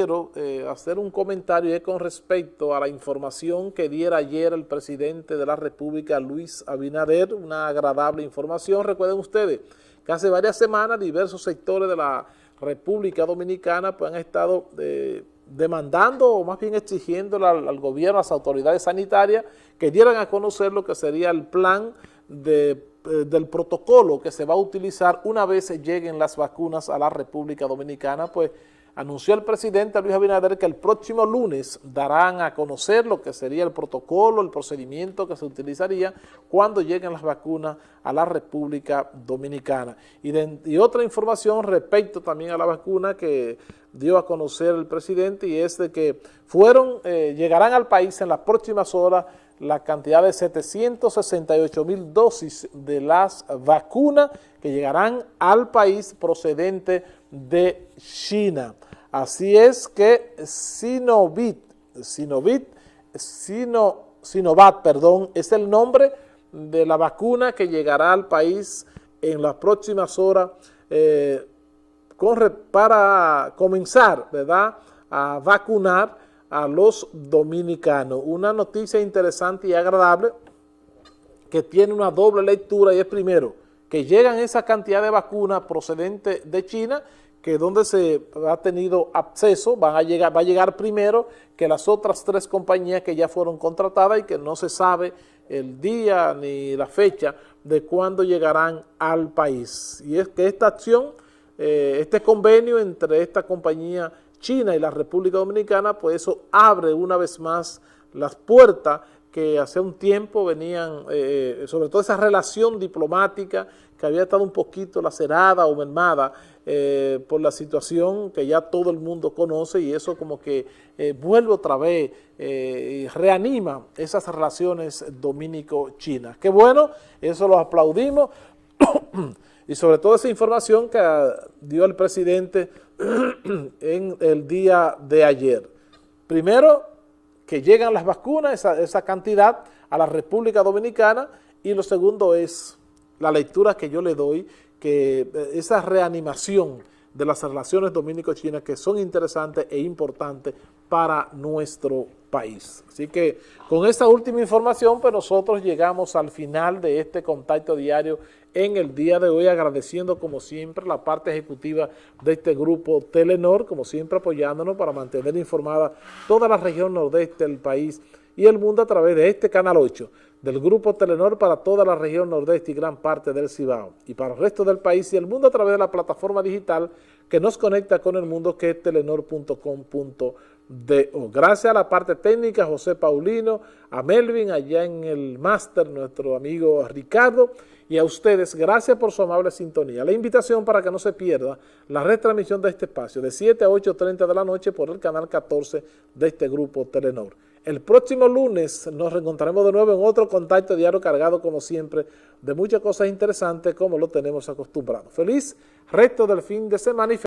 quiero eh, hacer un comentario con respecto a la información que diera ayer el presidente de la República, Luis Abinader, una agradable información. Recuerden ustedes que hace varias semanas diversos sectores de la República Dominicana pues, han estado eh, demandando o más bien exigiendo al, gobierno, a las autoridades sanitarias que dieran a conocer lo que sería el plan eh, del protocolo que se va a utilizar una vez lleguen las vacunas a la República Dominicana, pues anunció el presidente Luis Abinader que el próximo lunes darán a conocer lo que sería el protocolo, el procedimiento que se utilizaría cuando lleguen las vacunas a la República Dominicana. Y, otra información respecto también a la vacuna que dio a conocer el presidente y es de que fueron, eh, llegarán al país en las próximas horas la cantidad de 768 mil dosis de las vacunas que llegarán al país procedente de China. Así es que Sinovit, Sinovit, Sino, Sinovat, perdón, es el nombre de la vacuna que llegará al país en las próximas horas eh, para comenzar, ¿verdad?, a vacunar a los dominicanos. Una noticia interesante y agradable que tiene una doble lectura y es primero, que llegan esa cantidad de vacunas procedentes de China que donde se ha tenido acceso van a llegar, va a llegar primero que las otras tres compañías que ya fueron contratadas y que no se sabe el día ni la fecha de cuándo llegarán al país. Y es que esta acción, eh, este convenio entre esta compañía China y la República Dominicana, pues eso abre una vez más las puertas que hace un tiempo venían, eh, sobre todo esa relación diplomática que había estado un poquito lacerada o mermada eh, por la situación que ya todo el mundo conoce y eso como que eh, vuelve otra vez y reanima esas relaciones dominico-chinas. Qué bueno, eso lo aplaudimos y sobre todo esa información que dio el presidente en el día de ayer. Primero, que llegan las vacunas, esa, esa cantidad, a la República Dominicana, y lo segundo es la lectura que yo le doy, que eh, esa reanimación de las relaciones dominico-chinas que son interesantes e importantes para nuestro país. Así que con esta última información, pues nosotros llegamos al final de este contacto diario en el día de hoy, agradeciendo como siempre la parte ejecutiva de este grupo Telenor, como siempre apoyándonos para mantener informada toda la región nordeste del país y el mundo a través de este Canal 8 del Grupo Telenor para toda la región nordeste y gran parte del Cibao y para el resto del país y el mundo a través de la plataforma digital que nos conecta con el mundo que es telenor.com.do. Gracias a la parte técnica, José Paulino, a Melvin, allá en el máster, nuestro amigo Ricardo, y a ustedes, gracias por su amable sintonía. La invitación para que no se pierda la retransmisión de este espacio de 7 a 8.30 de la noche por el canal 14 de este grupo Telenor. El próximo lunes nos reencontraremos de nuevo en otro contacto diario cargado, como siempre, de muchas cosas interesantes como lo tenemos acostumbrado. Feliz resto del fin de semana y